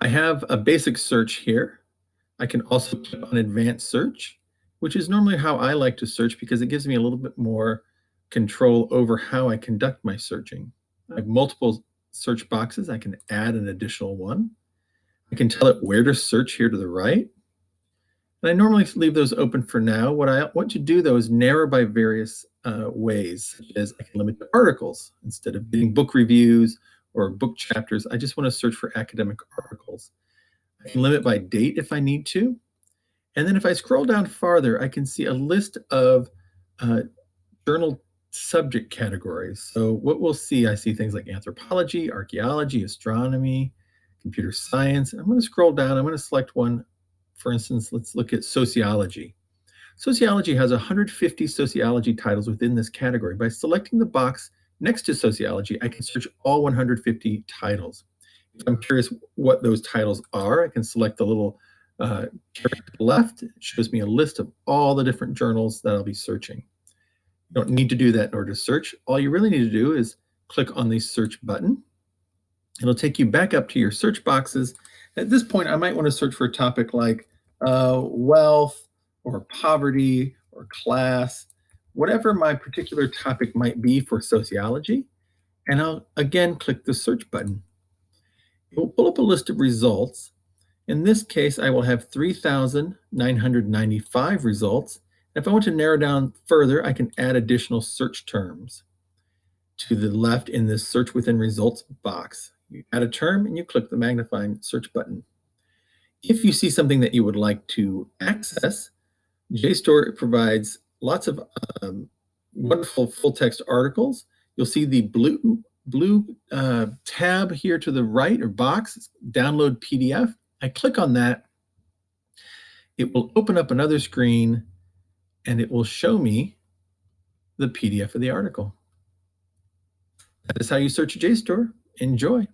I have a basic search here. I can also click on advanced search, which is normally how I like to search because it gives me a little bit more control over how I conduct my searching. I have multiple search boxes. I can add an additional one. I can tell it where to search here to the right. And I normally leave those open for now. What I want to do though is narrow by various uh, ways, such as I can limit to articles instead of getting book reviews or book chapters. I just want to search for academic articles. I can limit by date if I need to. And then if I scroll down farther, I can see a list of uh, journal subject categories. So what we'll see, I see things like anthropology, archaeology, astronomy, computer science. I'm going to scroll down. I'm going to select one. For instance, let's look at sociology. Sociology has 150 sociology titles within this category. By selecting the box next to sociology, I can search all 150 titles. If I'm curious what those titles are, I can select the little uh, left. It shows me a list of all the different journals that I'll be searching. You don't need to do that in order to search. All you really need to do is click on the search button. It'll take you back up to your search boxes. At this point, I might want to search for a topic like uh, wealth or poverty or class, whatever my particular topic might be for sociology. And I'll again click the search button. It will pull up a list of results. In this case, I will have 3,995 results if I want to narrow down further, I can add additional search terms to the left in this search within results box. You add a term and you click the magnifying search button. If you see something that you would like to access, JSTOR provides lots of um, wonderful full text articles. You'll see the blue blue uh, tab here to the right or box, download PDF. I click on that. It will open up another screen and it will show me the PDF of the article. That is how you search a JSTOR. Enjoy.